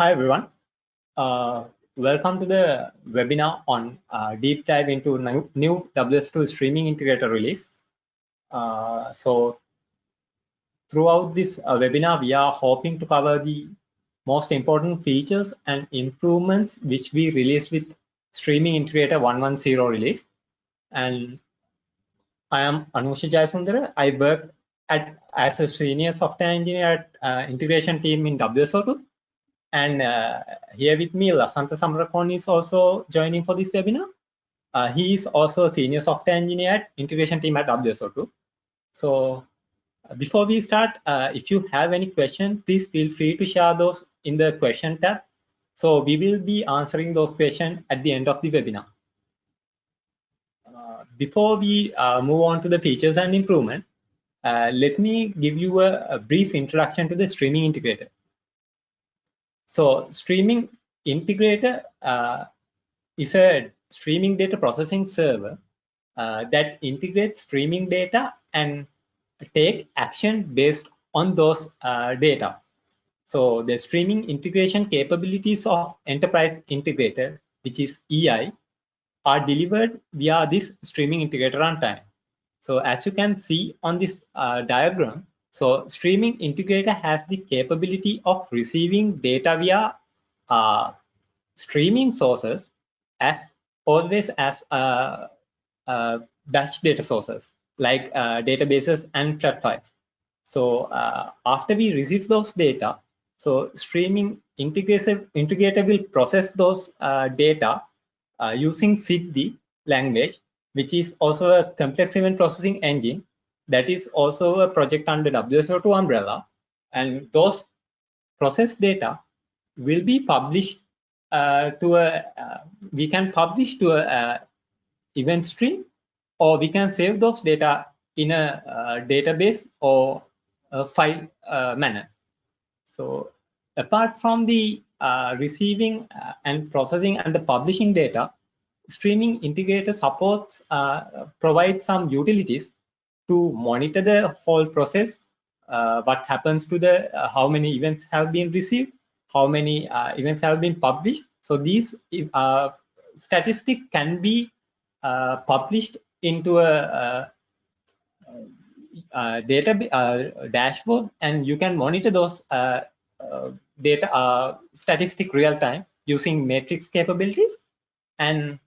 Hi, everyone. Uh, welcome to the webinar on uh, deep dive into new, new WSO2 streaming integrator release. Uh, so throughout this uh, webinar, we are hoping to cover the most important features and improvements which we released with streaming integrator 110 release. And I am Anusha Jayasundara. I work at, as a senior software engineer at uh, integration team in WSO2 and uh, here with me, Lasantha Samarakoon is also joining for this webinar. Uh, he is also a senior software engineer at integration team at WSO2. So uh, before we start, uh, if you have any question, please feel free to share those in the question tab. So we will be answering those questions at the end of the webinar. Uh, before we uh, move on to the features and improvement, let me give you a, a brief introduction to the streaming integrator. So streaming integrator uh, is a streaming data processing server uh, that integrates streaming data and take action based on those uh, data. So the streaming integration capabilities of enterprise integrator, which is EI, are delivered via this streaming integrator runtime. So as you can see on this uh, diagram, so streaming integrator has the capability of receiving data via uh, streaming sources as always as uh, uh, batch data sources like uh, databases and flat files. So uh, after we receive those data, so streaming integrator, integrator will process those uh, data using Siddhi language, which is also a complex event processing engine that is also a project under WSO2 umbrella. And those processed data will be published uh, to a, uh, we can publish to a, a, event stream, or we can save those data in a, a database or a file uh, manner. So apart from the uh, receiving uh, and processing and the publishing data, streaming integrator supports uh, provide some utilities to monitor the whole process, uh, what happens to the, uh, how many events have been received, how many uh, events have been published. So these uh, statistics can be uh, published into a, a data dashboard and you can monitor those data statistic real time using metrics capabilities and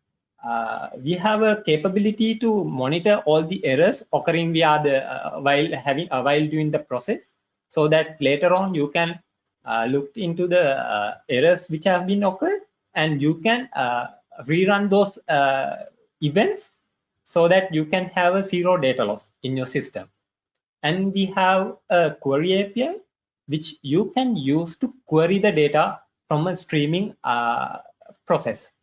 uh, we have a capability to monitor all the errors occurring via the uh, while having uh, while doing the process so that later on you can uh, look into the uh, errors which have been occurred and you can rerun those events so that you can have a zero data loss in your system. And we have a query api which you can use to query the data from a streaming process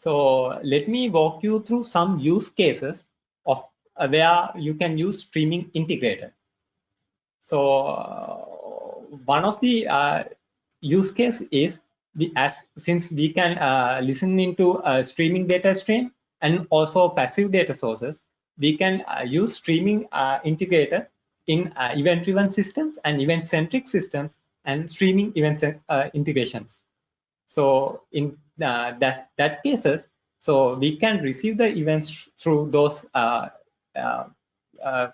so let me walk you through some use cases of uh, where you can use streaming integrator. So uh, one of the uh, use case is the, as since we can uh, listen into streaming data stream and also passive data sources, we can uh, use streaming uh, integrator in event-driven systems and event-centric systems and streaming event integrations. So in uh, that, that cases, so we can receive the events through those uh, uh, uh,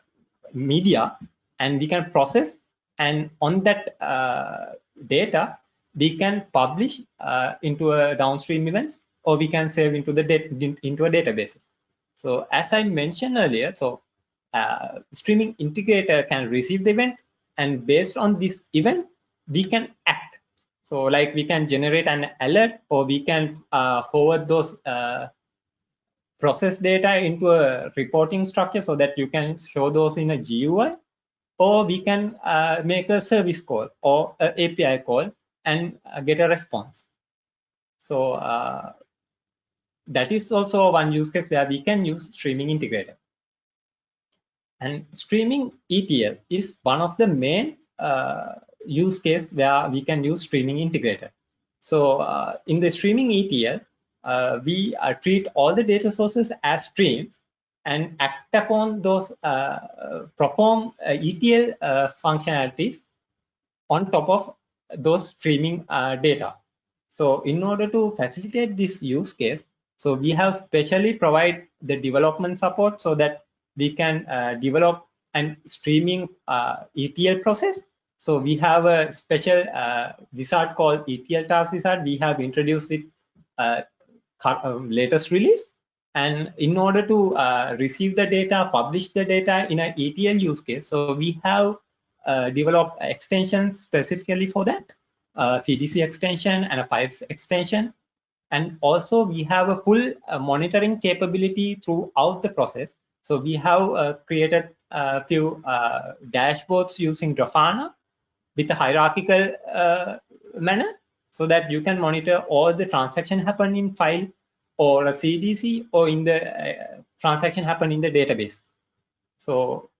media and we can process and on that uh, data, we can publish uh, into a downstream events or we can save into the into a database. So as I mentioned earlier, so streaming integrator can receive the event and based on this event, we can act so like we can generate an alert or we can uh, forward those uh, process data into a reporting structure so that you can show those in a GUI or we can uh, make a service call or an API call and uh, get a response. So uh, that is also one use case where we can use streaming integrator. And streaming ETL is one of the main uh, use case where we can use streaming integrator. So uh, in the streaming ETL, uh, we uh, treat all the data sources as streams and act upon those, uh, perform uh, ETL uh, functionalities on top of those streaming data. So in order to facilitate this use case, so we have specially provide the development support so that we can develop and streaming ETL process. So we have a special uh, wizard called ETL task wizard. We have introduced it uh, um, latest release. And in order to uh, receive the data, publish the data in an ETL use case, so we have uh, developed extensions specifically for that, CDC extension and a files extension. And also we have a full uh, monitoring capability throughout the process. So we have uh, created a few uh, dashboards using Grafana with a hierarchical manner so that you can monitor all the transaction happen in file or a CDC or in the uh, transaction happen in the database. So,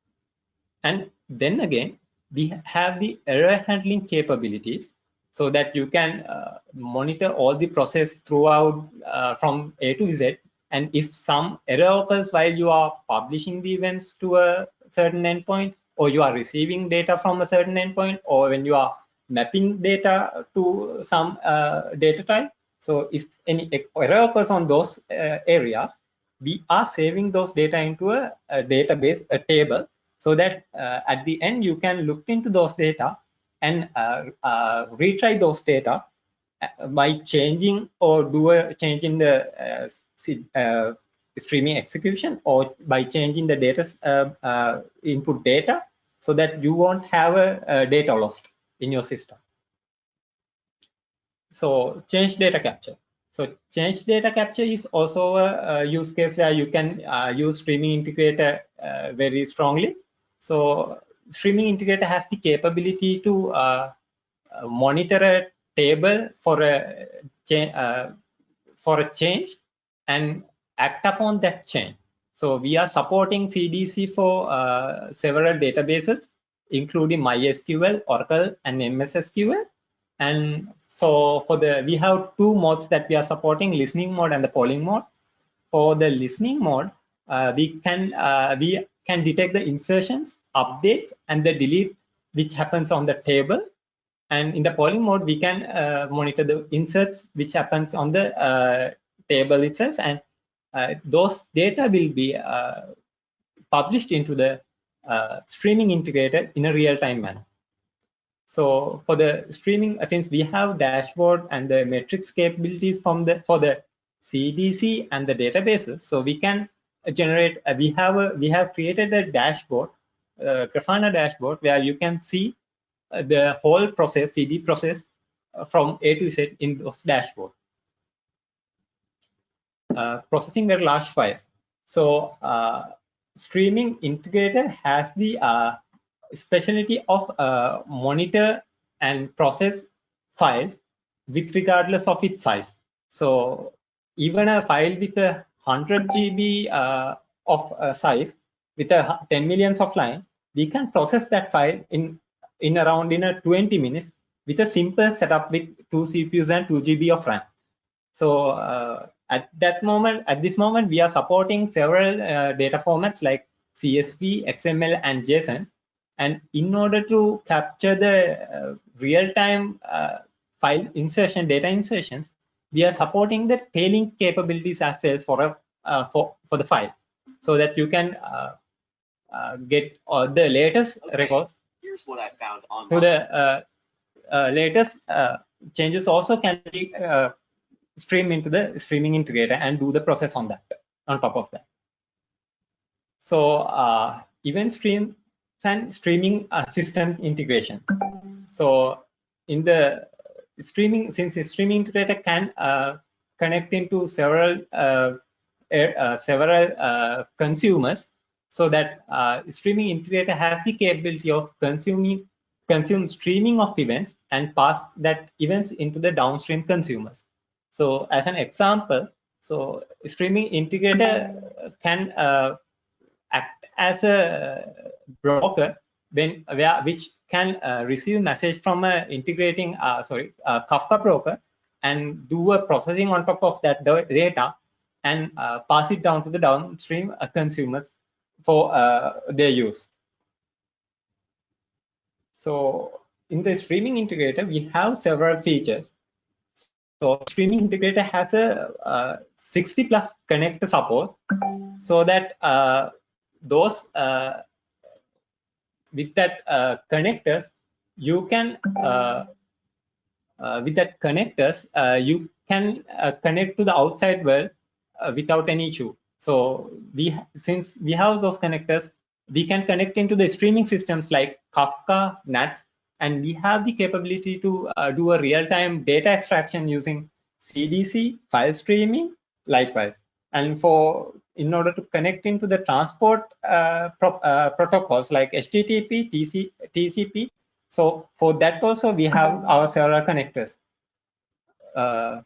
and then again, we have the error handling capabilities so that you can uh, monitor all the process throughout uh, from A to Z. And if some error occurs while you are publishing the events to a certain endpoint, or you are receiving data from a certain endpoint, or when you are mapping data to some uh, data type. So if any error occurs on those uh, areas, we are saving those data into a, a database, a table, so that uh, at the end you can look into those data and uh, uh, retry those data uh, by changing or do a change in the streaming execution or by changing the data input data so that you won't have a, a data lost in your system. So change data capture. So change data capture is also a, a use case where you can uh, use streaming integrator uh, very strongly. So streaming integrator has the capability to uh, uh monitor a table for a uh, for a change and act upon that change. So we are supporting CDC for uh, several databases, including MySQL, Oracle, and MSSQL. And so for the we have two modes that we are supporting: listening mode and the polling mode. For the listening mode, uh, we can uh, we can detect the insertions, updates, and the delete which happens on the table. And in the polling mode, we can uh, monitor the inserts which happens on the uh, table itself. And those data will be uh, published into the uh, streaming integrator in a real-time manner. So for the streaming, since we have dashboard and the metrics capabilities from the for the CDC and the databases, so we can generate uh, we have a we have created a dashboard uh, grafana dashboard where you can see uh, the whole process cd process uh, from a to z in those dashboard uh, processing very large files so uh, streaming integrator has the specialty of monitor and process files with regardless of its size so even a file with a 100 GB uh, of uh, size with a 10 millions of line, we can process that file in in around in a 20 minutes with a simple setup with two CPUs and 2 GB of RAM. So uh, at that moment, at this moment, we are supporting several uh, data formats like CSV, XML, and JSON. And in order to capture the uh, real-time uh, file insertion, data insertions, we are supporting the tailing capabilities as well for a uh, for for the file, so that you can uh, uh, get all the latest records. Here's what I found on. So the latest changes also can be stream into the streaming integrator and do the process on that on top of that. So uh, event stream and streaming system integration. So in the streaming since the streaming integrator can uh, connect into several uh, uh, several uh, consumers so that streaming integrator has the capability of consuming consume streaming of events and pass that events into the downstream consumers so as an example so streaming integrator can uh, act as a broker when where which can uh, receive message from a integrating uh, sorry Kafka broker and do a processing on top of that data and uh, pass it down to the downstream uh, consumers for uh, their use. So in the streaming integrator, we have several features. So streaming integrator has a uh, 60 plus connector support so that uh, those uh, with that uh, connectors you can uh, uh, with that connectors you can connect to the outside world without any issue. So we since we have those connectors we can connect into the streaming systems like kafka nats and we have the capability to uh, do a real-time data extraction using cdc file streaming likewise. And for in order to connect into the transport uh, pro, uh, protocols like http TC, tcp so for that also we have our several connectors. Uh,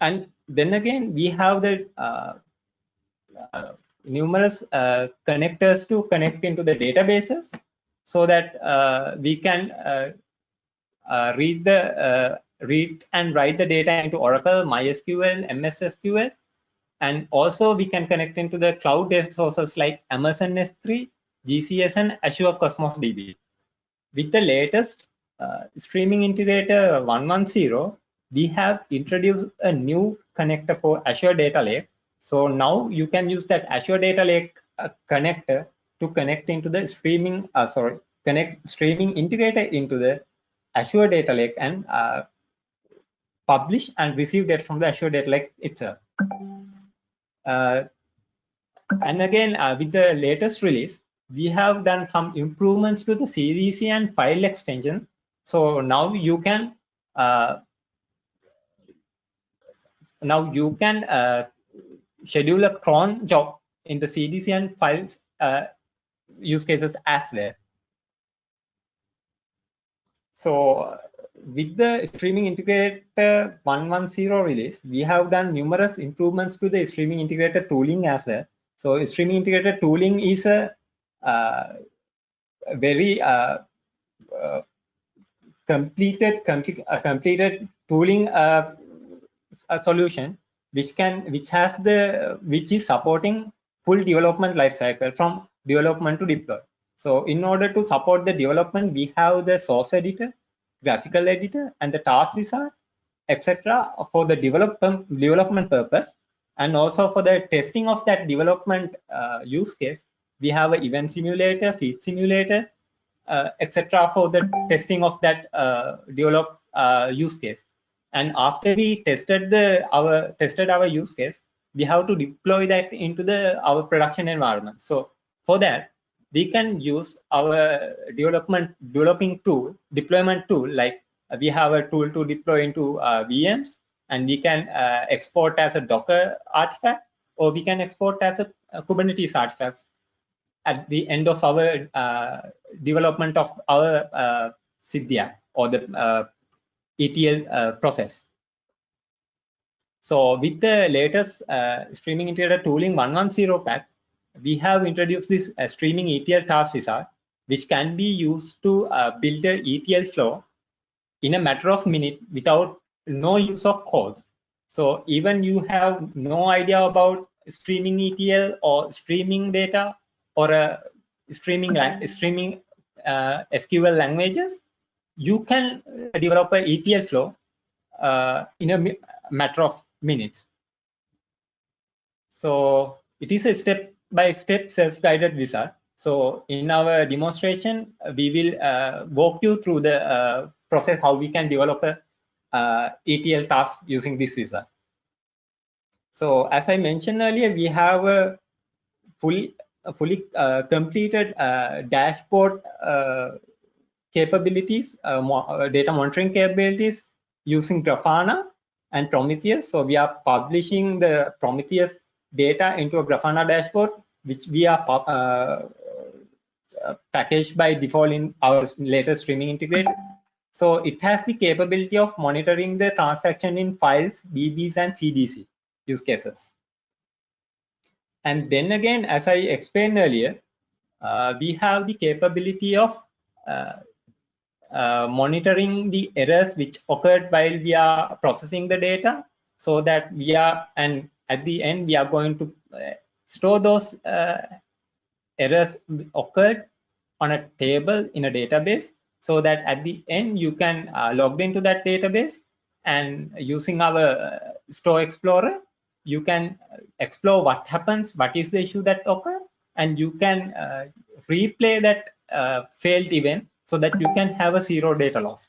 and then again we have the uh, uh, numerous uh, connectors to connect into the databases so that uh, we can uh, uh, read the read and write the data into Oracle, MySQL, MS SQL, and also we can connect into the cloud data sources like Amazon S3, GCS, and Azure Cosmos DB. With the latest uh, streaming integrator 110, we have introduced a new connector for Azure Data Lake. So now you can use that Azure Data Lake uh, connector to connect into the streaming, uh, sorry, connect streaming integrator into the Azure Data Lake and uh, publish and receive data from the Azure Data Lake itself. Uh, and again, uh, with the latest release, we have done some improvements to the CDC and file extension. So now you can uh, now you can uh, schedule a cron job in the CDC and files uh, use cases as well. So with the streaming integrator 110 release, we have done numerous improvements to the streaming integrator tooling as well. So streaming integrator tooling is a uh, very uh, uh, completed com completed tooling uh, solution which can which has the which is supporting full development lifecycle from development to deploy. So in order to support the development, we have the source editor, graphical editor, and the task wizard, etc. for the development development purpose, and also for the testing of that development uh, use case, we have an event simulator, feed simulator, uh, etc. for the testing of that uh, develop uh, use case. And after we tested the our tested our use case, we have to deploy that into the our production environment. So for that, we can use our development developing tool, deployment tool, like we have a tool to deploy into uh, VMs, and we can uh, export as a Docker artifact, or we can export as a, a Kubernetes artifact at the end of our uh, development of our uh, or the uh, ETL uh, process. So with the latest uh, streaming integrator tooling 110 pack, we have introduced this uh, streaming ETL task wizard, which can be used to uh, build a ETL flow in a matter of minutes without no use of codes. So even you have no idea about streaming ETL or streaming data or a streaming streaming uh, SQL languages, you can develop a ETL flow uh, in a matter of minutes. So it is a step by step self-guided wizard. So in our demonstration, we will uh, walk you through the uh, process how we can develop a uh, ETL task using this wizard. So as I mentioned earlier, we have a fully fully uh, completed uh, dashboard uh, capabilities, mo data monitoring capabilities using Grafana and Prometheus. So we are publishing the Prometheus data into a Grafana dashboard, which we are uh, uh, packaged by default in our latest streaming integrator. So it has the capability of monitoring the transaction in files, DBs, and CDC use cases. And then again, as I explained earlier, uh, we have the capability of uh, uh, monitoring the errors which occurred while we are processing the data so that we are and at the end we are going to uh, store those uh, errors occurred on a table in a database so that at the end you can uh, log into that database and using our uh, store explorer you can explore what happens what is the issue that occurred and you can uh, replay that uh, failed event so that you can have a zero data loss.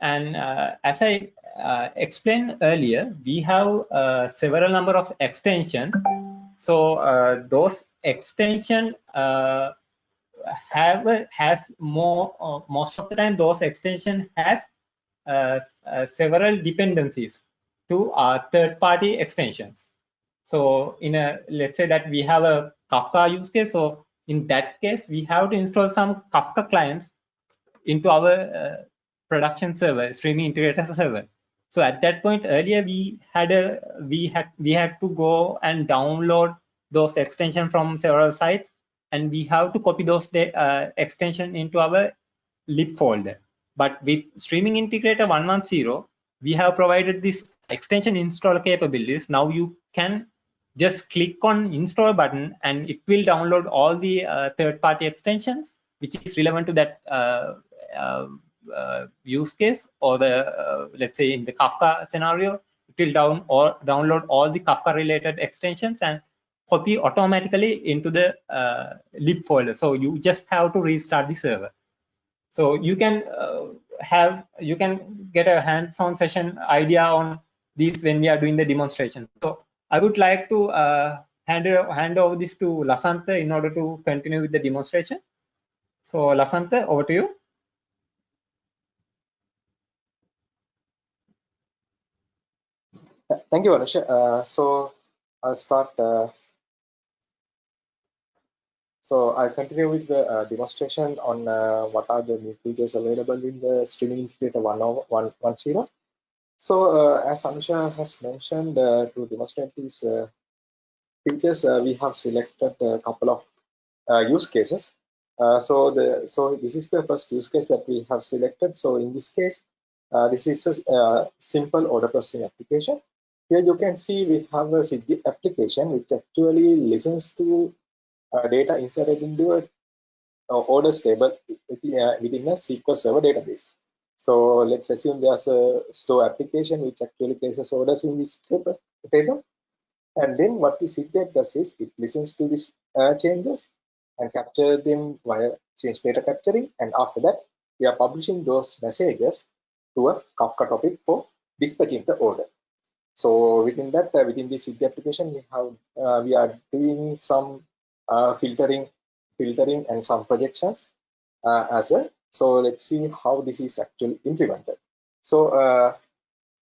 And as i uh, explained earlier we have several number of extensions. So those extension have has more uh, most of the time those extension has uh, uh, several dependencies to our third party extensions. So in a let's say that we have a kafka use case so in that case we have to install some kafka clients into our uh, production server streaming integrator server so at that point earlier we had a we had we had to go and download those extension from several sites and we have to copy those uh, extension into our lib folder. But with Streaming Integrator 110, we have provided this extension install capabilities. Now you can just click on install button and it will download all the uh, third-party extensions which is relevant to that uh, uh, use case or the uh, let's say in the Kafka scenario, it will down or download all the Kafka related extensions and copy automatically into the uh, lib folder. So you just have to restart the server. So you can uh, have you can get a hands-on session idea on these when we are doing the demonstration. So I would like to uh, hand hand over this to Lasantha in order to continue with the demonstration. So Lasantha, over to you. Thank you, Anusha. Uh, so I'll start uh, so I'll continue with the uh, demonstration on uh, what are the new features available in the Streaming Integrator 1.0. So uh, as Anusha has mentioned, uh, to demonstrate these features, we have selected a couple of use cases. so the so this is the first use case that we have selected. So in this case, this is a simple order processing application. Here you can see we have a Siddhi application which actually listens to uh, data inserted into a uh, orders table within, uh, within a SQL Server database. So let's assume there's a store application which actually places orders in this table. And then what the Siddhi app does is it listens to these uh, changes and capture them via change data capturing. And after that, we are publishing those messages to a Kafka topic for dispatching the order. So within that, uh, within this Siddhi application, we have uh, we are doing some uh, filtering, filtering and some projections uh, as well. So let's see how this is actually implemented. So, uh,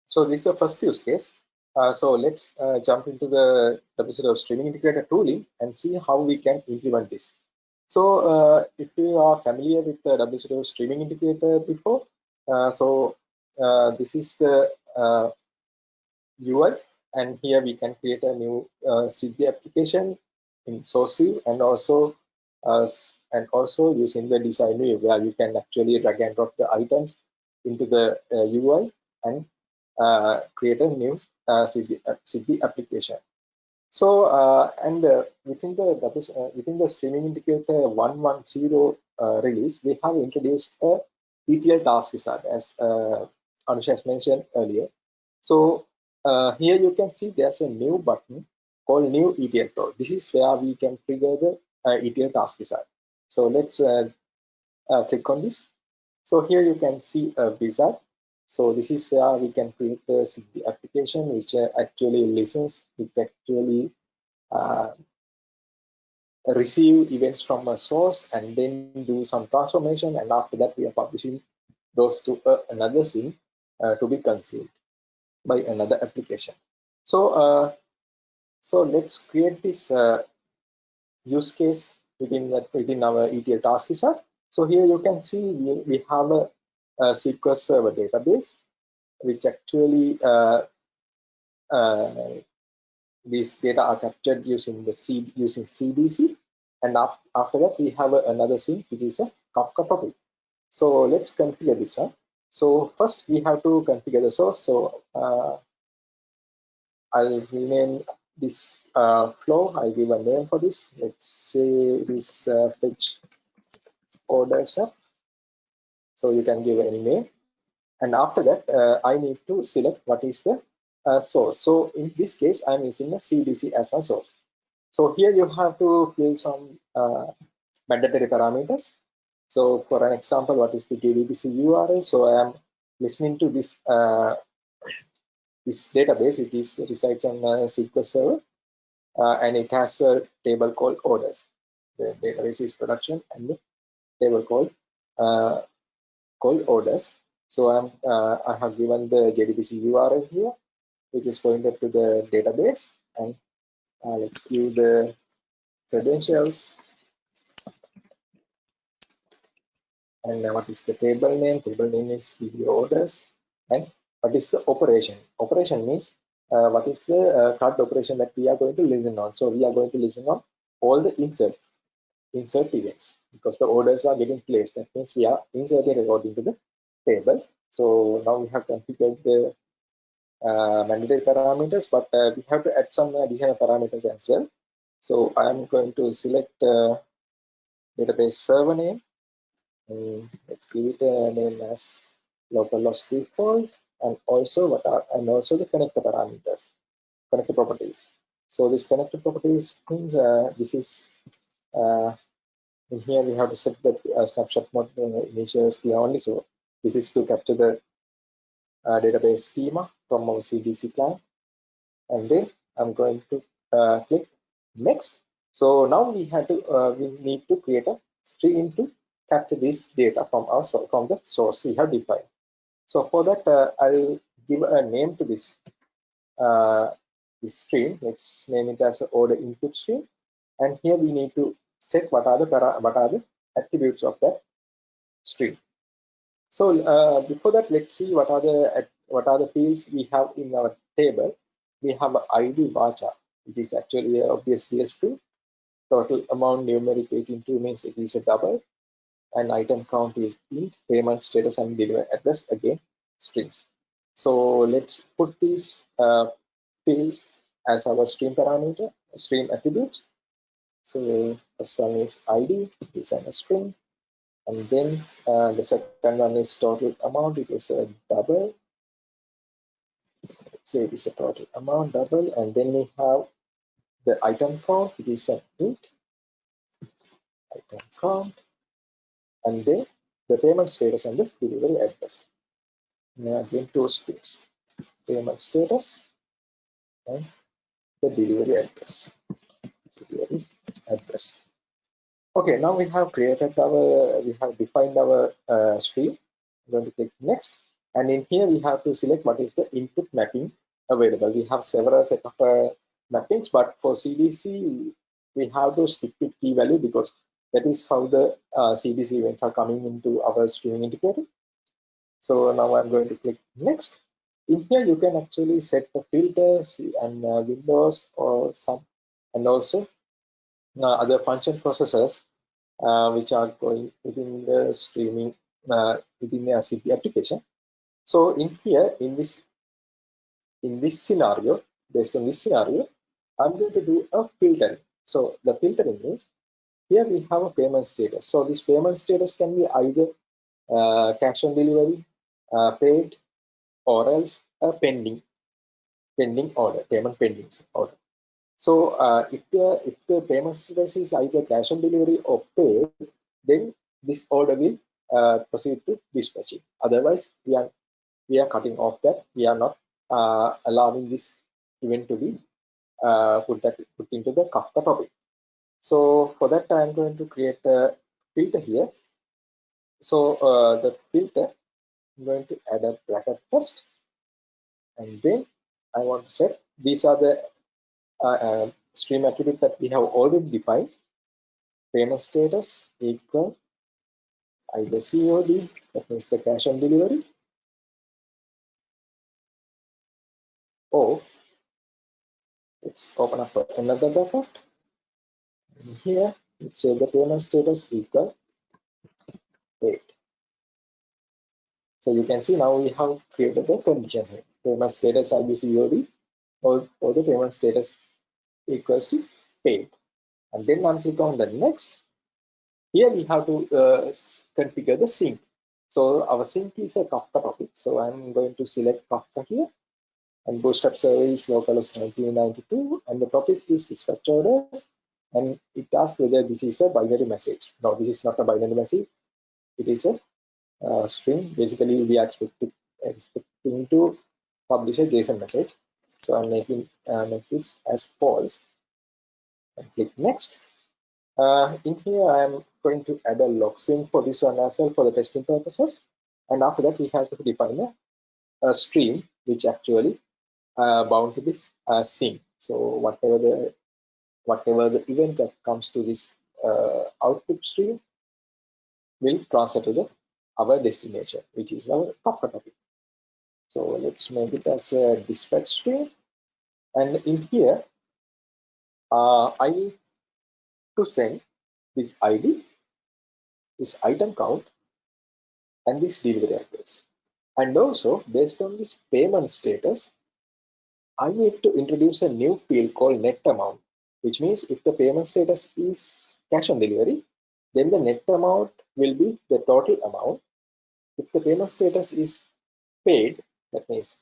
so this is the first use case. Uh, so let's jump into the WSO2 streaming integrator tooling and see how we can implement this. So if you are familiar with the WSO2 streaming integrator before, so this is the UI and here we can create a new uh, application in source view and also uh, and also using the design view where you can actually drag and drop the items into the uh, UI and uh, create a new uh, CD, uh, CD application. So uh, and uh, within the within the streaming indicator 110 release, we have introduced a ETL task wizard as Anusha has mentioned earlier. So here you can see there's a new button called new ETL flow. This is where we can trigger the uh, ETL task wizard. So let's uh, uh, click on this. So here you can see a wizard. So this is where we can create the, the application which uh, actually listens, which actually uh, receive events from a source and then do some transformation. And after that, we are publishing those to uh, another scene to be consumed by another application. So so let's create this uh, use case within that within our ETL task wizard. So here you can see we, we have a, a SQL Server database, which actually uh, uh, these data are captured using the C using CDC, and after, after that we have a, another scene which is a Kafka topic. So let's configure this one. So first we have to configure the source. So uh, I'll rename this uh, flow, I'll give a name for this. Let's say this uh, fetch orders up. So you can give any name. And after that, uh, I need to select what is the uh, source. So in this case, I'm using a CDC as my source. So here you have to fill some uh, mandatory parameters. So for an example, what is the JDBC URL? So I am listening to this uh, this database. It is resides on a SQL server, uh, and it has a table called orders. The database is production and the table called uh, called orders. So I'm uh, I have given the JDBC URL here, which is pointed to the database, and uh, let's give the credentials and what is the table name? Table name is video orders. And what is the operation? Operation means uh, what is the uh, CRUD operation that we are going to listen on. So we are going to listen on all the insert insert events because the orders are getting placed. That means we are inserting according to the table. So now we have configured the uh, mandatory parameters but uh, we have to add some additional parameters as well. So i am going to select uh, database server name um, let's give it a name as localhost default and also what are and also the connector parameters connector properties. So this connector properties means uh, this is uh, in here we have to set the uh, snapshot mode uh, initial schema only. So this is to capture the uh, database schema from our cdc client and then i'm going to uh, click next. So now we have to we need to create a stream to capture this data from our from the source we have defined. So for that, uh, I'll give a name to this uh, this stream. Let's name it as order input stream, and here we need to set what are the para what are the attributes of that stream. So uh, before that, let's see what are the what are the fields we have in our table. We have ID varchar, which is actually obviously a string. Total amount numeric 82 means it is a double and item count is int payment status and delivery address again strings. So let's put these uh, fields as our stream parameter stream attributes. So first one is id is a string. And then uh, the second one is total amount it is a double. So let's say it is a total amount double and then we have the item count it is an int. Item count and then the payment status and the delivery address. Now again two strings, payment status and the delivery address. Delivery address. Okay, now we have created our, we have defined our uh, stream. I'm going to click next, and in here we have to select what is the input mapping available. We have several set of uh, mappings, but for CDC we have to stick with key value because that is how the uh, CDC events are coming into our streaming indicator. So now I'm going to click next. In here, you can actually set the filters and uh, windows or some, and also uh, other function processors uh, which are going within the streaming uh, within the RCP application. So in here, in this in this scenario, based on this scenario, I'm going to do a filtering. So the filtering is here we have a payment status. So this payment status can be either uh, cash on delivery, uh, paid, or else a pending, pending order, payment pending order. So uh, if the if the payment status is either cash on delivery or paid, then this order will uh, proceed to dispatching. Otherwise, we are we are cutting off that. We are not uh, allowing this event to be uh, put that put into the Kafka topic. So for that, I'm going to create a filter here. So uh, the filter, I'm going to add a bracket first, and then I want to set these are the uh, uh, stream attribute that we have already defined. Payment status equal either COD, that means the cash on delivery, or let's open up another bracket here say the payment status equal paid so you can see now we have created the condition here. Payment status IBCOD or, or the payment status equals to paid. And then I'm click on the next. Here we have to uh, configure the sink. So our sink is a Kafka topic. So I'm going to select Kafka here. And Bootstrap server localhost 1992 and the topic is dispatch order and it asks whether this is a binary message. No, this is not a binary message. It is a uh, string. Basically, we are expecting, expecting to publish a JSON message. So I'm making uh, make this as false and click next. Uh, in here, I'm going to add a log string for this one as well for the testing purposes. And after that, we have to define a, a stream which actually uh, bound to this uh, sink. So whatever the whatever the event that comes to this uh, output stream will transfer to the our destination, which is our Kafka topic. So let's make it as a dispatch stream. And in here, uh, I need to send this ID, this item count, and this delivery address. And also, based on this payment status, I need to introduce a new field called net amount, which means if the payment status is cash on delivery, then the net amount will be the total amount. If the payment status is paid, that means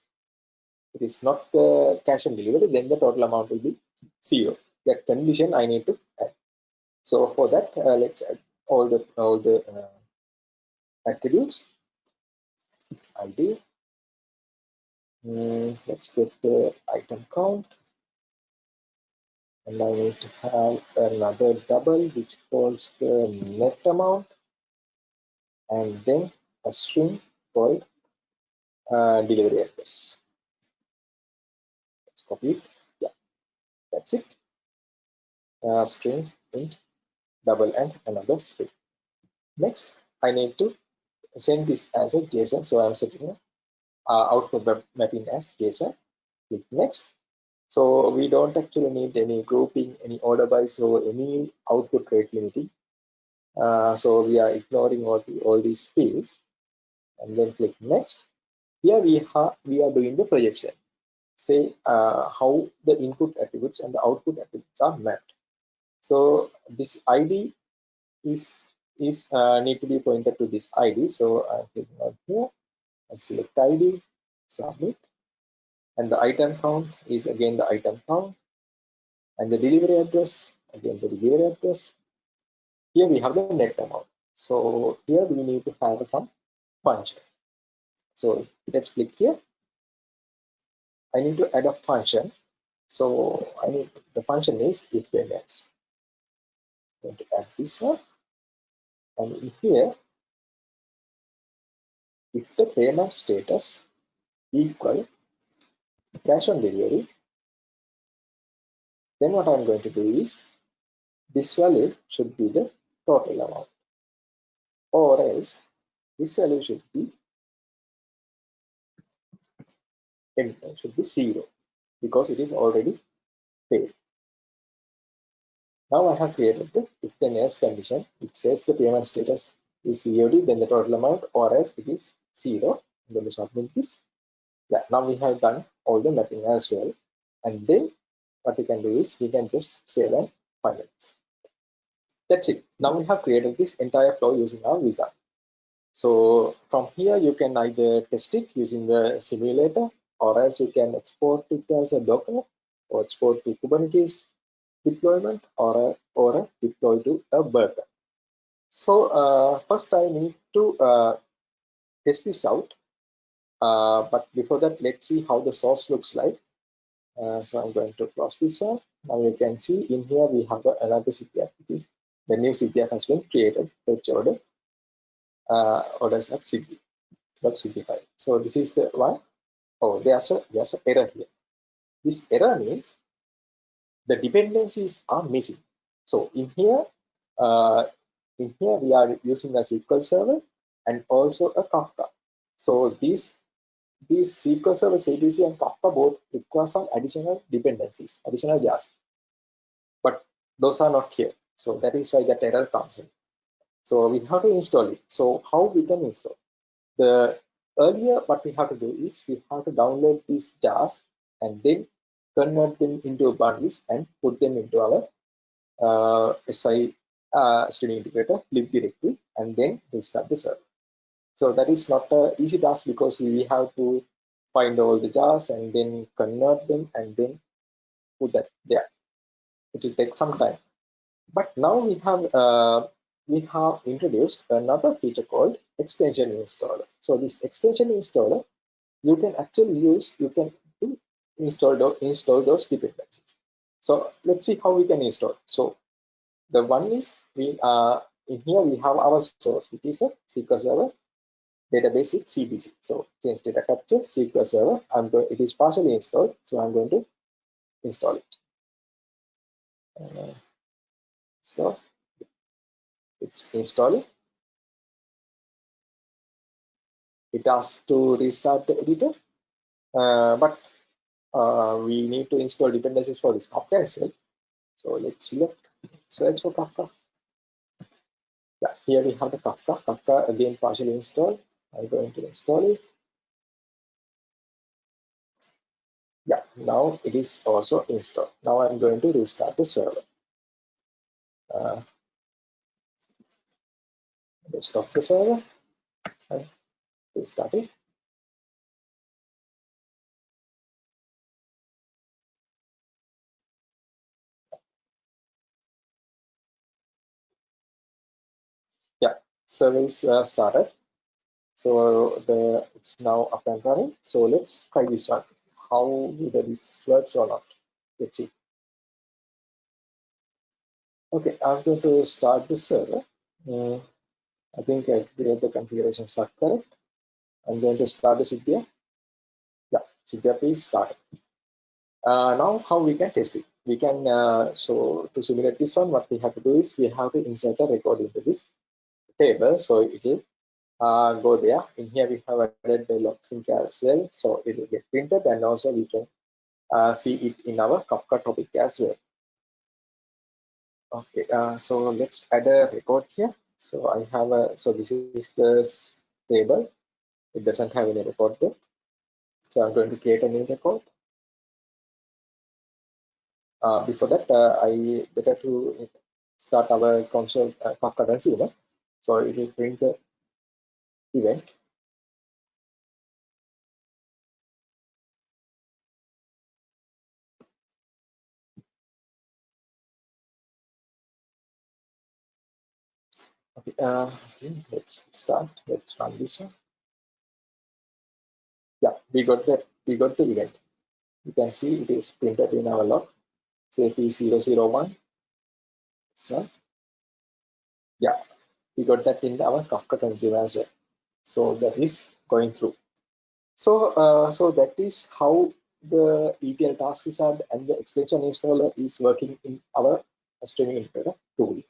it is not the cash on delivery, then the total amount will be zero. That condition I need to add. So for that, uh, let's add all the all the uh, attributes. ID Mm, let's get the item count. And I need to have another double which calls the net amount and then a string called uh, delivery address. Let's copy it. Yeah, that's it. Uh, string int double and another string. Next, I need to send this as a JSON. So I'm setting uh, output web mapping as JSON. Click next. So we don't actually need any grouping, any order by so any output rate limiting. Uh, so we are ignoring all, the, all these fields and then click next. Here we have we are doing the projection. Say uh, how the input attributes and the output attributes are mapped. So this ID is is uh, need to be pointed to this ID. So I'm clicking on here and select ID, submit. And the item count is again the item count. And the delivery address, again the delivery address. Here we have the net amount. So here we need to have some function. So let's click here. I need to add a function. So I need the function is if then else. Going to add this one. And in here if the payment status equal cash on delivery then what I'm going to do is this value should be the total amount or else this value should be should be zero because it is already paid. Now I have created the if then else condition. It says the payment status is COD, then the total amount, or else it is zero I'm going to submit this yeah now we have done all the mapping as well. And then what we can do is we can just save and finalize. That's it. Now we have created this entire flow using our wizard so from here you can either test it using the simulator or else you can export it as a docker or export to kubernetes deployment or a, or a deploy to a burger. So uh, first i need to uh, test this out. Uh, but before that, let's see how the source looks like. Uh, so I'm going to close this one. Now you can see in here we have another CTF, which is the new CTF has been created, fetch order, uh, orders at city, dot Siddhi file. So this is the one. Oh, there's a there's an error here. This error means the dependencies are missing. So in here, uh, in here we are using a SQL server and also a Kafka. So these these SQL Server, JDBC, and Kafka both require some additional dependencies, additional jars, but those are not here. So that is why that error comes in. So we have to install it. So how we can install? The earlier what we have to do is we have to download these jars and then convert them into bundles and put them into our uh, SI uh, streaming integrator lib directory and then restart the server. So that is not an easy task because we have to find all the jars and then convert them and then put that there. It will take some time. But now we have uh, we have introduced another feature called extension installer. So this extension installer, you can actually use, you can install, install those dependencies. So let's see how we can install. So the one is we uh, in here we have our source, which is a SQL Server database with CDC. So change data capture SQL Server. I'm going. It is partially installed, so I'm going to install it. Uh, install. It's installing. It asks to restart the editor, uh, but uh, we need to install dependencies for this Kafka as well. So let's select search for Kafka. Yeah, here we have the Kafka. Kafka again partially installed. I'm going to install it. Yeah, now it is also installed. Now I'm going to restart the server. Uh, stop the server and restart it. Yeah, server is uh, started. So the it's now up and running. So let's try this one. How whether this works or not. Let's see. Okay, I'm going to start the server. Uh, I think I create the configurations are correct. I'm going to start the Siddhi. Yeah, Siddhi please start. Uh, now how we can test it? We can, uh, so to simulate this one, what we have to do is we have to insert a record into this table. So it will uh, go there. In here we have added the log sink as well. So it will get printed and also we can uh, see it in our Kafka topic as well. Okay, uh, so let's add a record here. So I have a, so this is the table. It doesn't have any record there. So I'm going to create a new record. Uh, before that, uh, I better to start our console uh, Kafka consumer. So it will print the event. Okay, uh, okay, let's start. Let's run this one. Yeah, we got that. We got the event. You can see it is printed in our log. Say P001. This one. Yeah, we got that in our Kafka consumer as well. So that is going through. So, uh, so that is how the ETL task wizard and the extension installer is working in our streaming integrator tool.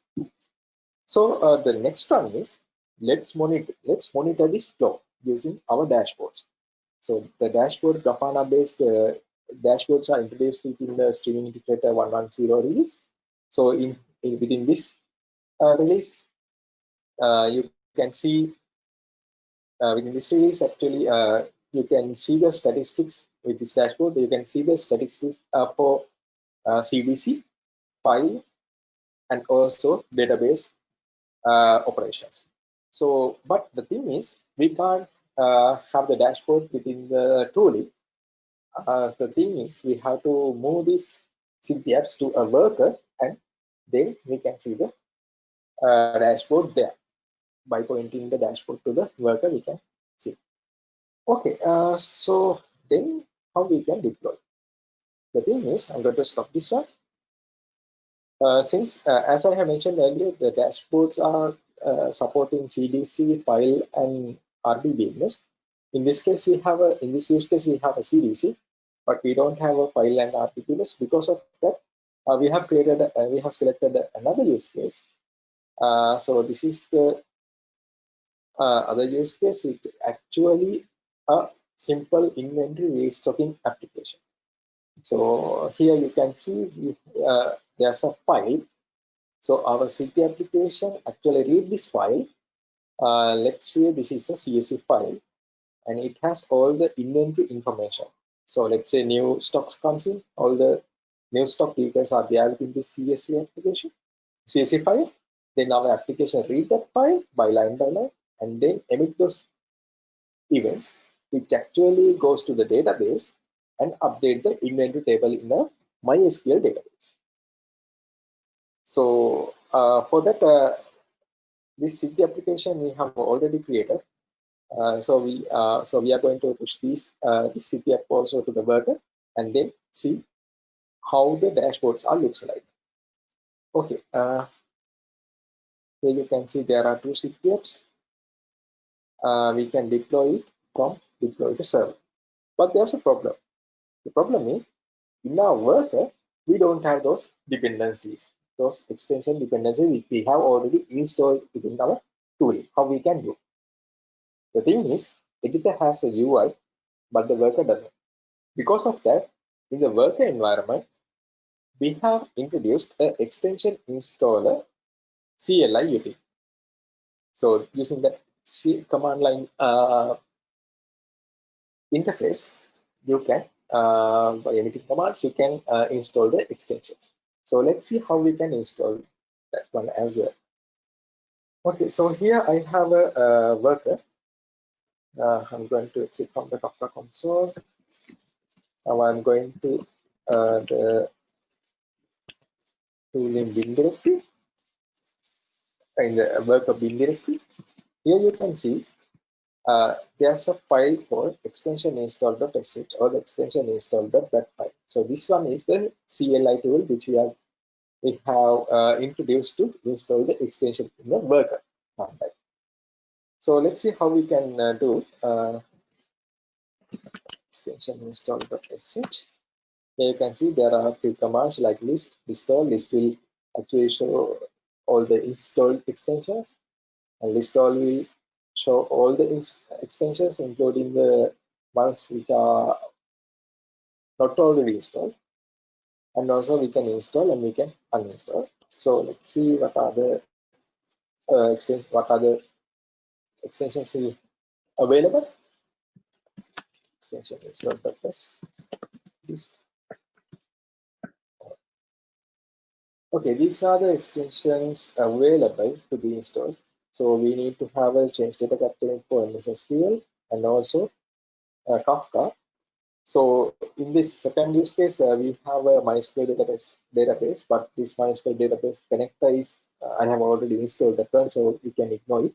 So uh, the next one is let's monitor let's monitor this flow using our dashboards. So the dashboard Grafana based uh, dashboards are introduced within the streaming integrator 110 release. So in, in within this uh, release, uh, you can see within this release actually uh, you can see the statistics with this dashboard. You can see the statistics for CDC file and also database uh, operations. So, but the thing is, we can't uh, have the dashboard within the tooling. Uh, the thing is, we have to move these CPFs to a worker and then we can see the uh, dashboard there. By pointing the dashboard to the worker, we can see. Okay, uh, so then how we can deploy? The thing is, I'm going to stop this one uh, since, uh, as I have mentioned earlier, the dashboards are uh, supporting CDC, file, and RDBMS. In this case, we have a in this use case we have a CDC, but we don't have a file and RDBMS. Because of that, uh, we have created a, we have selected another use case. Uh, so this is the other use case. It actually a simple inventory restocking application. So here you can see uh, there's a file. So our Siddhi application actually read this file. Uh, let's say this is a CSV file and it has all the inventory information. So let's say new stocks comes in, all the new stock details are there within this CSV application, CSV file. then our application read that file by line by line and then emit those events which actually goes to the database and update the inventory table in the MySQL database. So uh, for that, uh, this Siddhi application we have already created. Uh, so we uh, so we are going to push this uh, this app also to the worker and then see how the dashboards are looks like. Okay, uh, here you can see there are two apps. Uh, we can deploy it from deploy to server, but there's a problem. The problem is in our worker we don't have those dependencies those extension dependencies we have already installed within our tooling, How we can do? The thing is, editor has a UI, but the worker doesn't. Because of that, in the worker environment, we have introduced an extension installer CLI utility. So using the Command line uh, interface, you can uh, by emitting commands, you can uh, install the extensions. So let's see how we can install that one as well. Okay, so here I have a, a worker. Uh, I'm going to exit from the Kafka console. Now I'm going to uh, the tooling bin directory in the worker bin directory. Here you can see uh, there's a file called extension install.sh or the extension install.that file. So this one is the CLI tool which we have we have uh, introduced to install the extension in the worker. So let's see how we can uh, do uh, extension install.sh. Here you can see there are a few commands like list, install. List will actually show all the installed extensions, and list all will show all the extensions including the ones which are not already installed. And also we can install and we can uninstall. So let's see what are the uh, extensions what are the extensions available. Extension install purpose this. Okay these are the extensions available to be installed so we need to have a change data capturing for MSSQL and also uh, Kafka. So in this second use case, uh, we have a MySQL database, database, but this MySQL database connector is uh, I have already installed that one, so we can ignore it.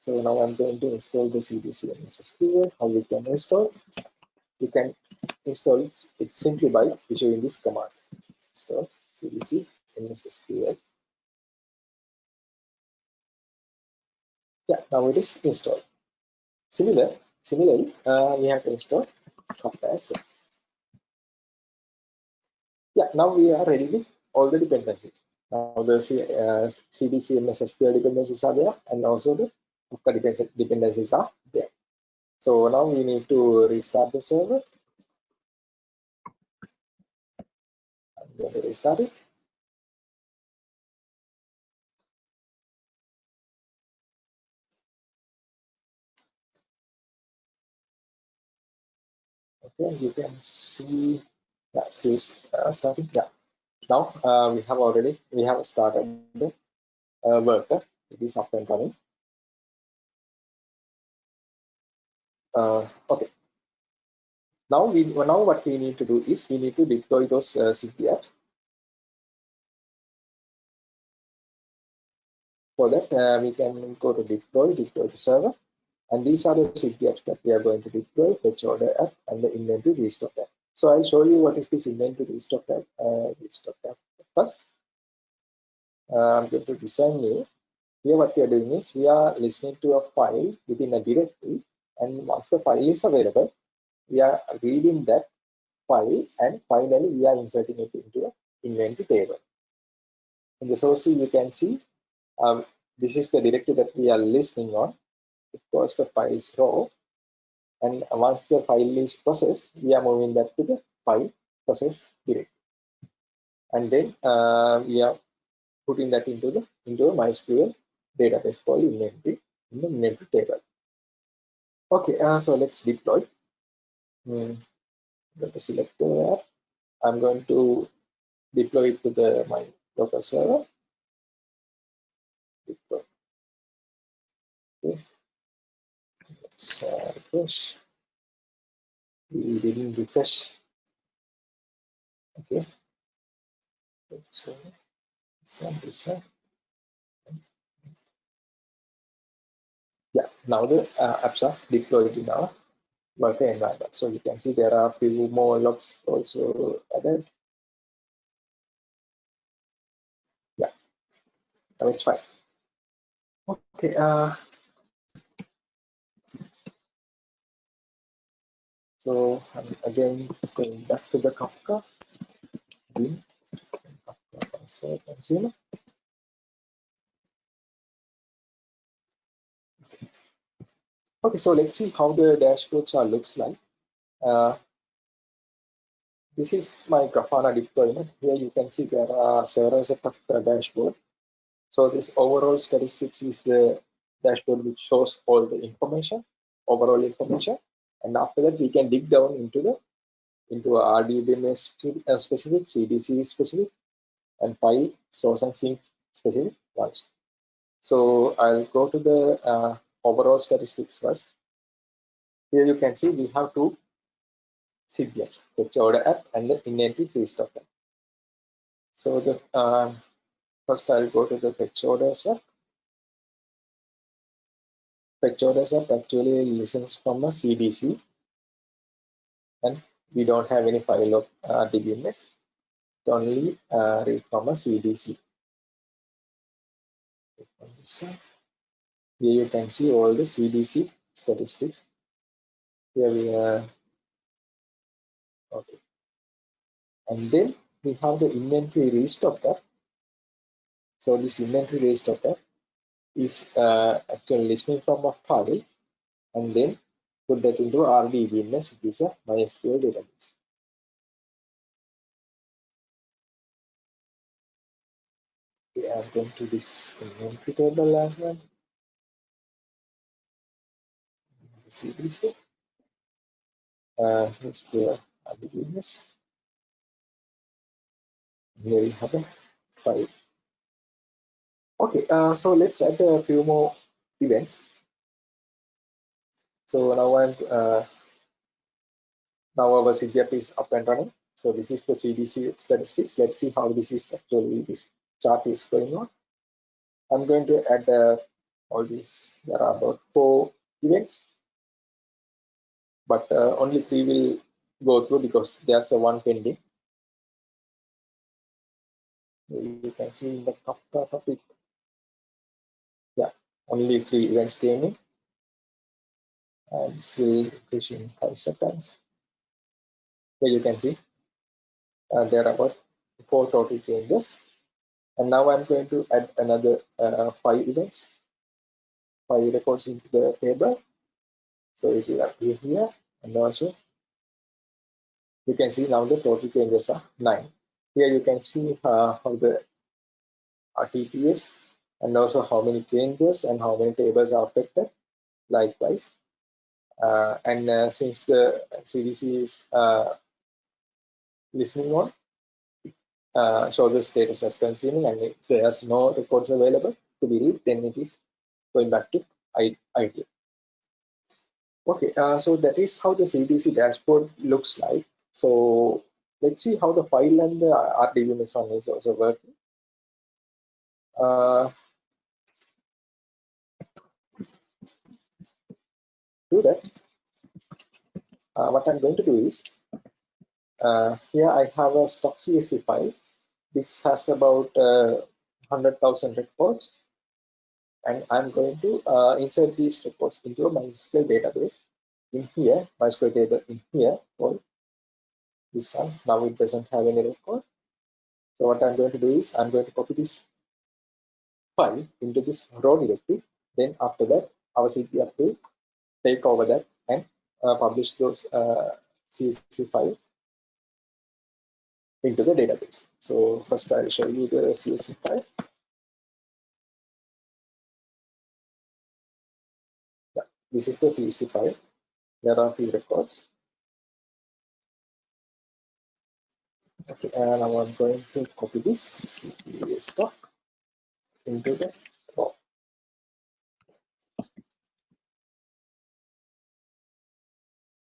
So now I'm going to install the CDC MSSQL. How we can install? You can install it, it simply by issuing this command. So CDC MSSQL yeah now it is installed. Similar similarly uh, we have to install well yeah now we are ready with all the dependencies. Now the uh, CDC and SQL dependencies are there and also the Kafka dependencies are there. So now we need to restart the server. I'm going to restart it okay you can see that still uh, starting yeah. Now uh, we have already we have started the uh, worker it is up and running. Uh, okay. Now we now what we need to do is we need to deploy those uh, apps for that uh, we can go to deploy deploy to server and these are the apps that we are going to deploy, fetch order app and the inventory restock app. So I'll show you what is this inventory restock app, uh, restock app first. Uh, I'm going to design new. Here what we are doing is we are listening to a file within a directory and once the file is available, we are reading that file and finally we are inserting it into an inventory table. In the source you can see um, this is the directory that we are listening on because the file is raw and once the file is processed we are moving that to the file process directory and then uh, we are putting that into the into a mysql database called inventory in the inventory table okay uh, so let's deploy hmm. I'm going to select the app i'm going to deploy it to the my local server deploy. Okay. Let's uh, refresh. We didn't refresh. Okay. So one, this. Yeah, now the uh, apps are deployed in our worker environment. So you can see there are a few more logs also added. Yeah, now it's fine. Okay. Uh, so I'm again going back to the Kafka. Bin, Kafka consumer. Okay, so let's see how the dashboards are looks like. Uh, this is my Grafana deployment. Here you can see there are several set of the dashboard. So this overall statistics is the dashboard which shows all the information, overall information. And after that, we can dig down into the into a RDBMS specific, CDC specific, and file source and sink specific ones. So I'll go to the uh, overall statistics first. Here you can see we have two CDFs, fetch order app and the in-entry restart app. So the uh, first I'll go to the fetch orders app. App actually listens from a CDC and we don't have any file of uh, DBMS. It only uh, read from a CDC. Here you can see all the CDC statistics. Here we are. Okay. And then we have the inventory restocker. So this inventory restocker is uh, actually listening from a file and then put that into RDBMS, which is a MySQL database. Okay, I'm going to this inventory table as well. CDC. Uh, here's the RDBMS. Here we have a file. Okay, uh, so let's add a few more events. So now I'm uh, now our CGF is up and running. So this is the CDC statistics. Let's see how this is actually this chart is going on. I'm going to add uh, all these. There are about four events, but uh, only three will go through because there's a one pending. You can see in the Kafka topic. Only three events came in and this will push in five seconds. Here you can see uh, there are about four total changes. And now I'm going to add another uh, five events, five records into the table. So it will appear here and also you can see now the total changes are nine. Here you can see uh, how the RTPS and also how many changes and how many tables are affected. Likewise, uh, and uh, since the CDC is uh, listening on, uh, the status as consuming, and if there's no records available to be read, then it is going back to idle. Okay, uh, so that is how the CDC dashboard looks like. So let's see how the file and the RDBMS one is also working. Do that, uh, what I'm going to do is, uh, here I have a stock CSV file. This has about uh, 100,000 records. And I'm going to uh, insert these records into a MySQL database. In here, MySQL table in here, for this one. Now it doesn't have any record. So what I'm going to do is, I'm going to copy this file into this raw directory. Then after that, our CPR will take over that and uh, publish those uh, CSV file into the database. So first I'll show you the CSV file. Yeah, this is the CSV file. There are few records. Okay, and I'm going to copy this CSV stock into the raw.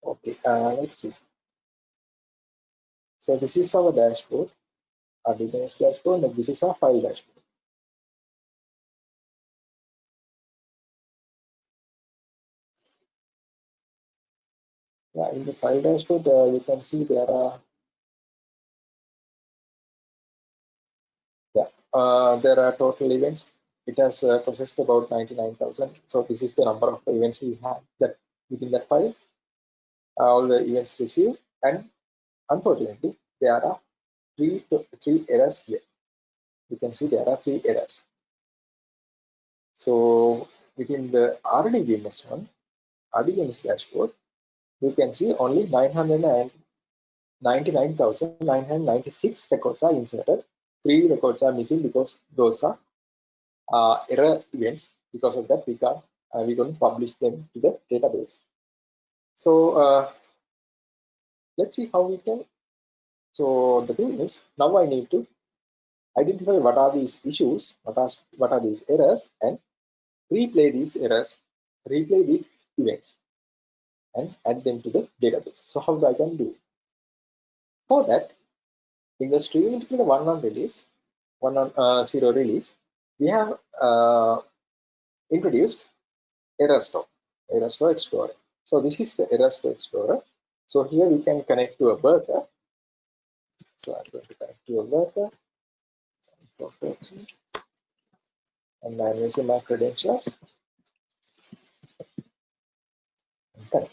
Okay, uh, let's see. So this is our dashboard, our DNS dashboard, and this is our file dashboard. Yeah, in the file dashboard, uh, you can see there are yeah, uh, there are total events. It has uh, processed about 99,000. So this is the number of events we have that within that file. All the events received, and unfortunately, there are three to three errors here. You can see there are three errors. So within the RDBMS one, RDBMS dashboard, you can see only 999,996 records are inserted. Three records are missing because those are uh, error events. Because of that, we can uh, we to publish them to the database. So uh, let's see how we can. So the thing is, now I need to identify what are these issues, what are what are these errors, and replay these errors, replay these events and add them to the database. So how do I can do? For that, in the streaming integrator 1.1 release, 1.0 uh, release, we have uh, introduced error store, error store explorer. So this is the error store explorer. So here we can connect to a worker. So I'm going to connect to a worker. And I'm using my credentials. Connect.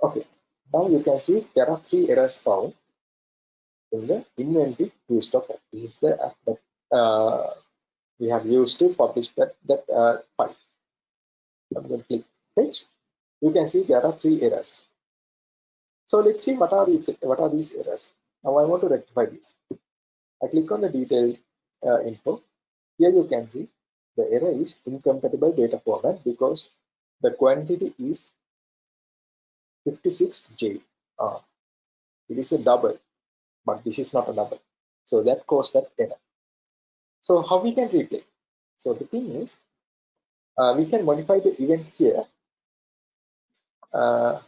Okay, now you can see there are three errors found in the inventory list of This is the app that uh, we have used to publish that that uh, file. I'm going to click fetch. You can see there are three errors. So let's see what are these what are these errors. Now I want to rectify these. I click on the detailed uh, info. Here you can see the error is incompatible data format because the quantity is 56J. Uh, it is a double, but this is not a double. So that caused that error. So how we can replay? So the thing is, uh, we can modify the event here. Uh,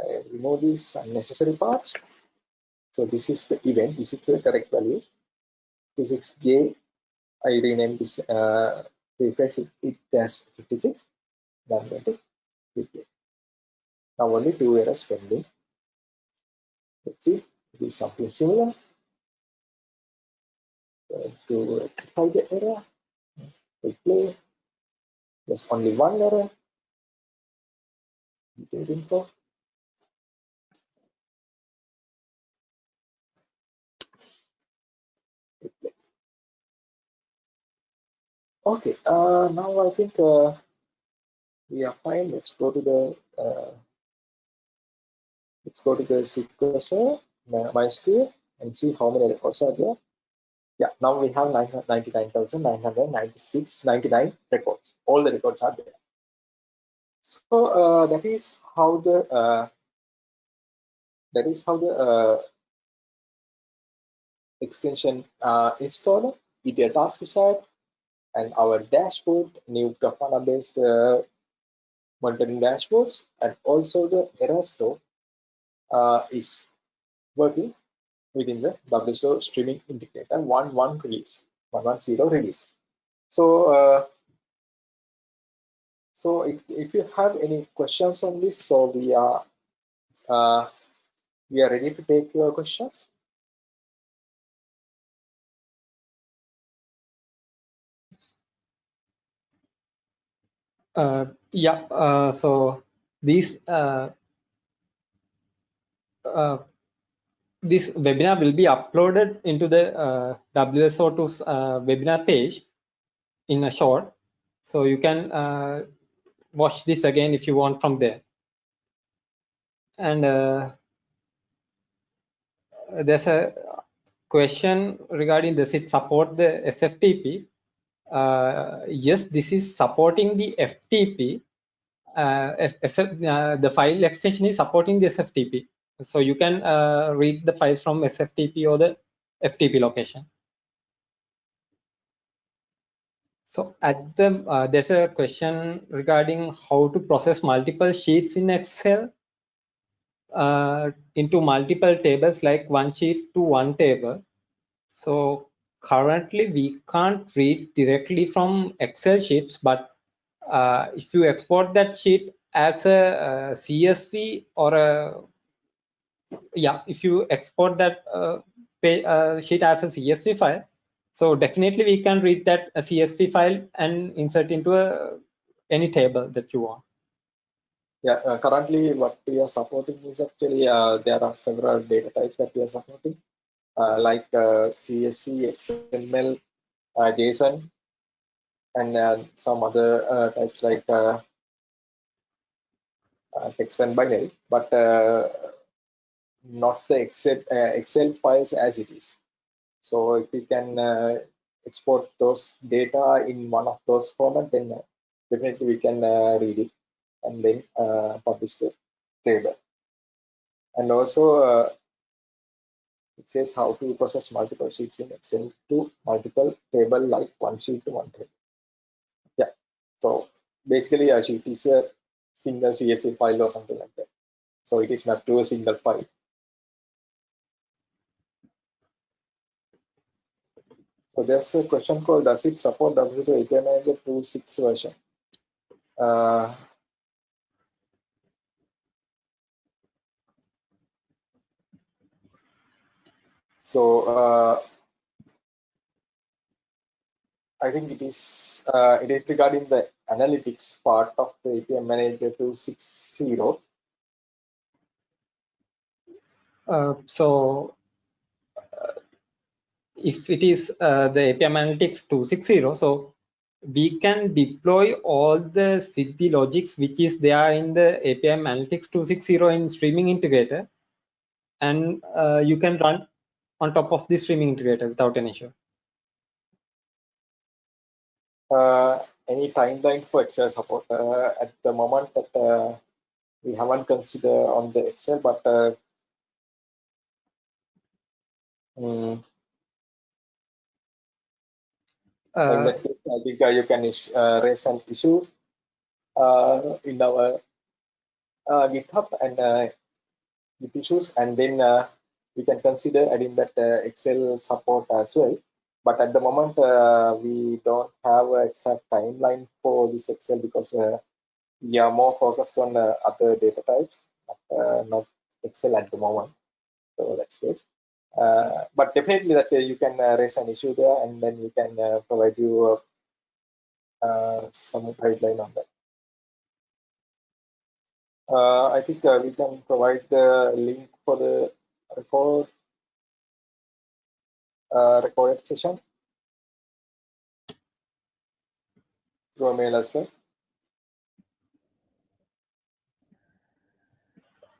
I remove these unnecessary parts. So this is the event. This is the correct value. 56J. I rename this. Uh, refresh it, it as 56. Then I'm going to. Now only two errors pending. Let's see, it is something similar. to rectify the error, replay. There's only one error. Info. Okay, uh, now I think uh, we are fine. Let's go to the uh, Let's go to the server, MySQL, and see how many records are there. Yeah, now we have 99,996, 99 records. All the records are there. So uh, that is how the uh, that is how the uh, extension uh, installer, ETL task wizard, and our dashboard, new Grafana based uh, monitoring dashboards, and also the error store uh, is working within the WSO streaming integrator 1.1 release, 1.10 release. So, so if, if you have any questions on this, so we are uh, we are ready to take your questions. Uh, yeah, uh, so these uh, uh, this webinar will be uploaded into the uh, WSO2's uh, webinar page in a short. So you can watch this again if you want from there. And uh, there's a question regarding does it support the SFTP? Uh, yes, this is supporting the FTP. Uh, the file extension is supporting the SFTP so you can uh, read the files from SFTP or the FTP location. So at the uh, there's a question regarding how to process multiple sheets in Excel uh, into multiple tables like one sheet to one table. So currently we can't read directly from Excel sheets, but uh, if you export that sheet as a, a, CSV or a yeah, if you export that uh, pay, uh, sheet as a CSV file, so definitely we can read that a CSV file and insert into a any table that you want. Yeah, uh, currently what we are supporting is actually uh, there are several data types that we are supporting, uh, like uh, CSV, XML, uh, JSON, and uh, some other types like text and binary, but not the Excel, Excel files as it is. So if we can uh, export those data in one of those formats, then uh, definitely we can uh, read it and then uh, publish the table. And also uh, it says how to process multiple sheets in Excel to multiple table like one sheet to one table. Yeah. So basically a sheet is a single CSV file or something like that. So it is mapped to a single file. So there's a question called does it support WSO2 API Manager 2.6 version? Uh, so uh, I think it is uh, it is regarding the analytics part of the API Manager 2.6.0. Uh, so if it is uh, the API Analytics 260, so we can deploy all the Siddhi logics which is there in the API Analytics 260 in Streaming Integrator, and uh, you can run on top of the Streaming Integrator without an issue. Uh, any timeline for Excel support? Uh, at the moment that uh, we haven't considered on the Excel, but um, uh, in that case, I think uh, you can uh, raise an issue uh, in our uh, GitHub and uh, Git issues, and then we can consider adding that Excel support as well. But at the moment, we don't have an exact timeline for this Excel because we are more focused on other data types, but, not Excel at the moment. So that's great. Uh, but definitely that uh, you can uh, raise an issue there and then we can provide you some guideline on that. I think we can provide the link for the record recorded session through a mail as well.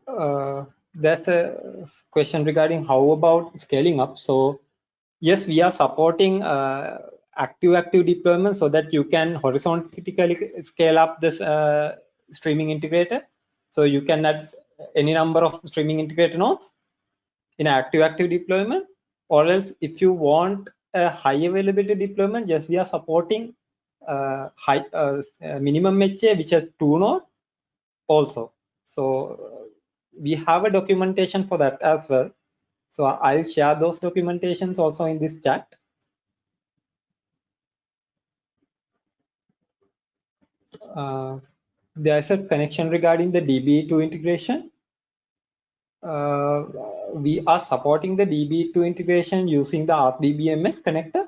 Uh, there's a question regarding how about scaling up. So yes, we are supporting uh, active active deployment so that you can horizontally scale up this uh, streaming integrator. So you can add any number of streaming integrator nodes in active active deployment or else if you want a high availability deployment, yes, we are supporting uh, high uh, minimum HA, which has two nodes also. So we have a documentation for that as well. So I'll share those documentations also in this chat. Uh, there's a connection regarding the DB2 integration. Uh, we are supporting the DB2 integration using the RDBMS connector.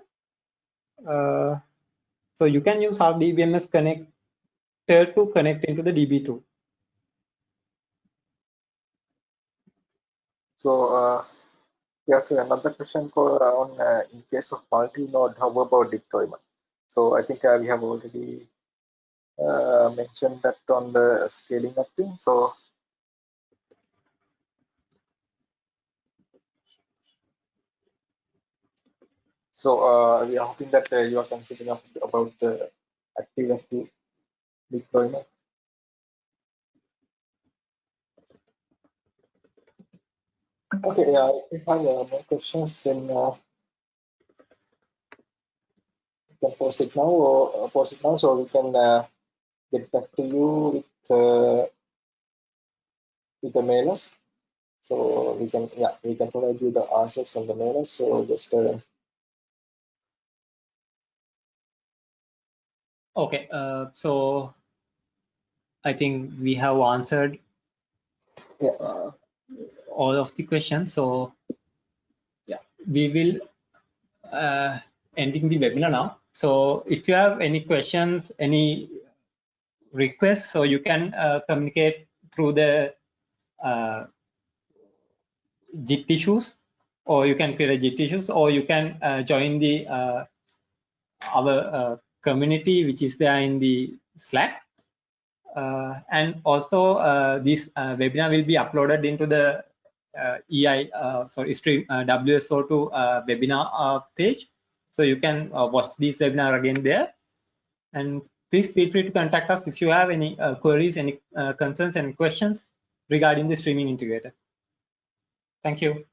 Uh, so you can use RDBMS connector to connect into the DB2. So uh, yes, another question for uh, on uh, in case of multi-node, how about deployment? So I think uh, we have already uh, mentioned that on the scaling up thing. So so uh, we are hoping that you are considering about the active active deployment. Okay, yeah, if I have uh, more questions, then uh, can post it now or uh, post it now so we can uh, get back to you with uh, with the mailers. So we can yeah we can provide you the answers on the mailers. So just uh, okay. Uh, so I think we have answered yeah. All of the questions. So yeah, we will uh, ending the webinar now. So if you have any questions, any requests, so you can uh, communicate through the uh, Git issues, or you can create a Git issues, or you can uh, join the uh, our uh, community, which is there in the Slack. Uh, and also, uh, this webinar will be uploaded into the EI, uh, sorry, stream uh, WSO2 uh, webinar uh, page. So you can uh, watch this webinar again there. And please feel free to contact us if you have any uh, queries, any uh, concerns, and questions regarding the streaming integrator. Thank you.